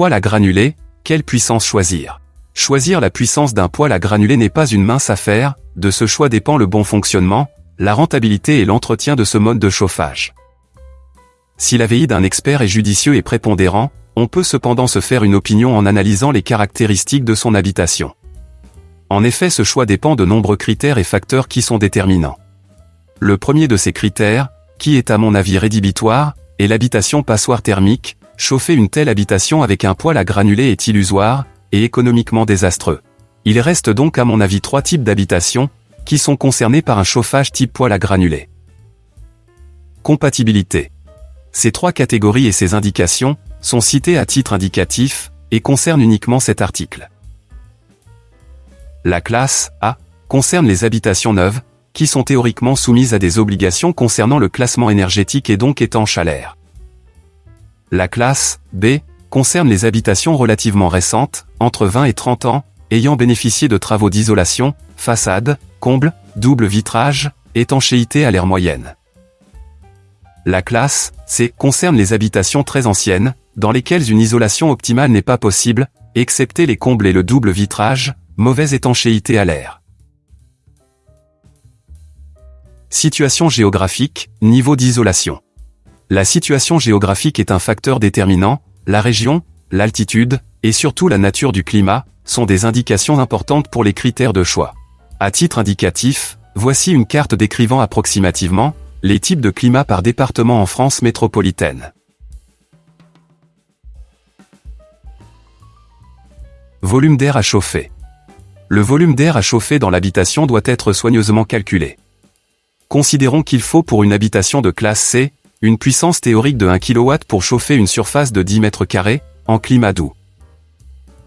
poêle à granulés, quelle puissance choisir? Choisir la puissance d'un poêle à granulés n'est pas une mince affaire, de ce choix dépend le bon fonctionnement, la rentabilité et l'entretien de ce mode de chauffage. Si l'avis d'un expert est judicieux et prépondérant, on peut cependant se faire une opinion en analysant les caractéristiques de son habitation. En effet ce choix dépend de nombreux critères et facteurs qui sont déterminants. Le premier de ces critères, qui est à mon avis rédhibitoire, est l'habitation passoire thermique, chauffer une telle habitation avec un poêle à granulés est illusoire, et économiquement désastreux. Il reste donc à mon avis trois types d'habitations, qui sont concernés par un chauffage type poêle à granulés. Compatibilité. Ces trois catégories et ces indications, sont citées à titre indicatif, et concernent uniquement cet article. La classe A concerne les habitations neuves, qui sont théoriquement soumises à des obligations concernant le classement énergétique et donc étanches à. La classe B concerne les habitations relativement récentes, entre 20 et 30 ans, ayant bénéficié de travaux d'isolation, façade, comble, double vitrage, étanchéité à l'air moyenne. La classe C concerne les habitations très anciennes, dans lesquelles une isolation optimale n'est pas possible, excepté les combles et le double vitrage, mauvaise étanchéité à l'air. Situation géographique, niveau d'isolation. La situation géographique est un facteur déterminant, la région, l'altitude, et surtout la nature du climat, sont des indications importantes pour les critères de choix. À titre indicatif, voici une carte décrivant approximativement les types de climat par département en France métropolitaine. Volume d'air à chauffer. Le volume d'air à chauffer dans l'habitation doit être soigneusement calculé. Considérons qu'il faut pour une habitation de classe C, une puissance théorique de 1 kW pour chauffer une surface de 10 m2, en climat doux.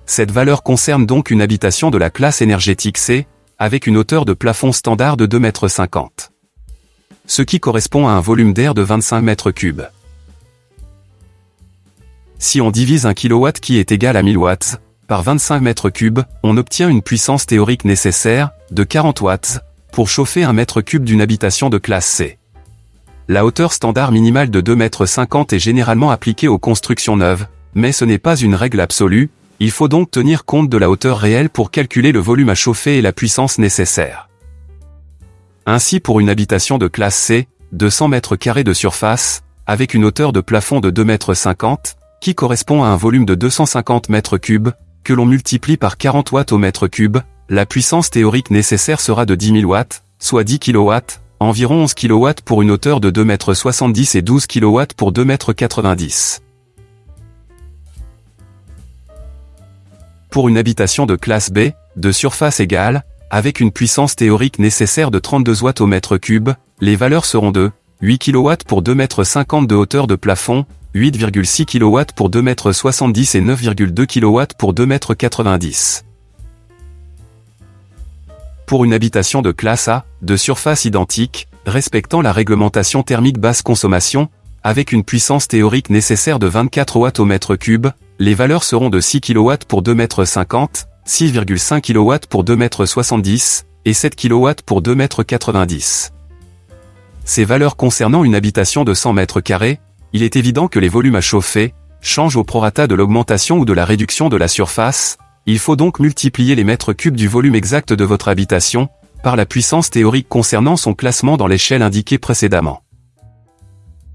Cette valeur concerne donc une habitation de la classe énergétique C, avec une hauteur de plafond standard de 2,50 m. Ce qui correspond à un volume d'air de 25 m3. Si on divise 1 kW qui est égal à 1000 watts, par 25 m3, on obtient une puissance théorique nécessaire, de 40 watts, pour chauffer un mètre cube d'une habitation de classe C. La hauteur standard minimale de 2,50 m est généralement appliquée aux constructions neuves, mais ce n'est pas une règle absolue, il faut donc tenir compte de la hauteur réelle pour calculer le volume à chauffer et la puissance nécessaire. Ainsi pour une habitation de classe C, 200 m2 de surface, avec une hauteur de plafond de 2,50 m, qui correspond à un volume de 250 m3, que l'on multiplie par 40 watts au mètre cube, la puissance théorique nécessaire sera de 10 000 watts, soit 10 kW, environ 11 kW pour une hauteur de 2,70 m et 12 kW pour 2,90 m. Pour une habitation de classe B, de surface égale, avec une puissance théorique nécessaire de 32 watts au mètre cube, les valeurs seront de 8 kW pour 2,50 m de hauteur de plafond, 8,6 kW pour 2,70 m et 9,2 kW pour 2,90 m pour une habitation de classe A, de surface identique, respectant la réglementation thermique basse consommation, avec une puissance théorique nécessaire de 24 watts au mètre cube, les valeurs seront de 6 kW pour 2,50 m, 6,5 kW pour 2,70 m, et 7 kW pour 2,90 m. Ces valeurs concernant une habitation de 100 m2, il est évident que les volumes à chauffer, changent au prorata de l'augmentation ou de la réduction de la surface, il faut donc multiplier les mètres cubes du volume exact de votre habitation, par la puissance théorique concernant son classement dans l'échelle indiquée précédemment.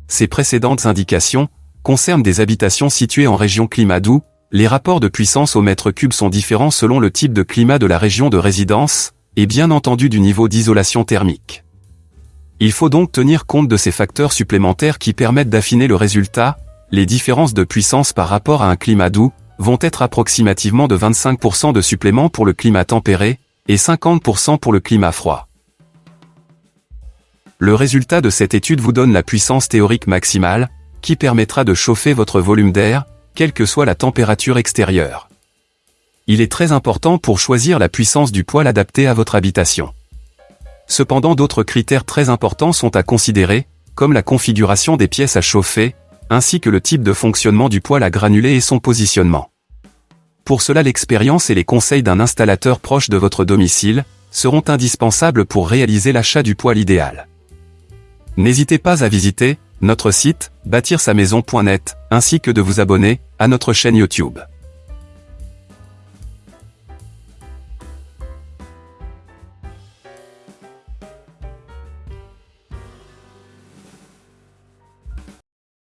Ces précédentes indications concernent des habitations situées en région climat doux, les rapports de puissance au mètre cube sont différents selon le type de climat de la région de résidence, et bien entendu du niveau d'isolation thermique. Il faut donc tenir compte de ces facteurs supplémentaires qui permettent d'affiner le résultat, les différences de puissance par rapport à un climat doux, vont être approximativement de 25% de supplément pour le climat tempéré, et 50% pour le climat froid. Le résultat de cette étude vous donne la puissance théorique maximale, qui permettra de chauffer votre volume d'air, quelle que soit la température extérieure. Il est très important pour choisir la puissance du poêle adapté à votre habitation. Cependant d'autres critères très importants sont à considérer, comme la configuration des pièces à chauffer, ainsi que le type de fonctionnement du poêle à granulés et son positionnement. Pour cela l'expérience et les conseils d'un installateur proche de votre domicile seront indispensables pour réaliser l'achat du poêle idéal. N'hésitez pas à visiter notre site bâtir-sa-maison.net ainsi que de vous abonner à notre chaîne YouTube.